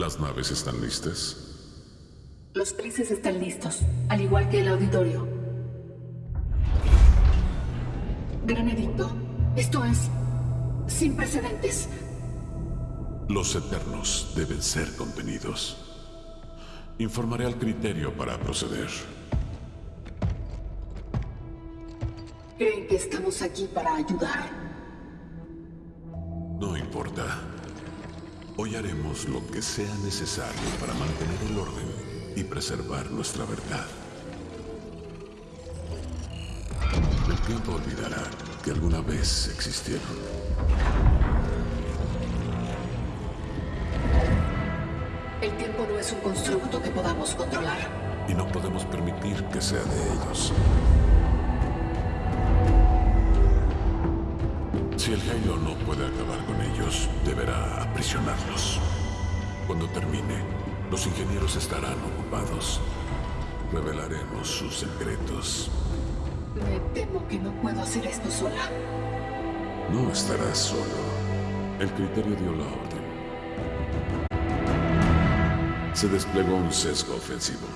¿Las naves están listas? Los trices están listos, al igual que el auditorio. Gran edicto, esto es sin precedentes. Los eternos deben ser contenidos. Informaré al criterio para proceder. Creen que estamos aquí para ayudar. No importa. Hoy haremos lo que sea necesario para mantener el orden y preservar nuestra verdad. El tiempo olvidará que alguna vez existieron. El tiempo no es un constructo que podamos controlar. Y no podemos permitir que sea de ellos. Si el Halo no puede acabar aprisionarlos. Cuando termine, los ingenieros estarán ocupados. Revelaremos sus secretos. Me temo que no puedo hacer esto sola. No estarás solo. El criterio dio la orden. Se desplegó un sesgo ofensivo.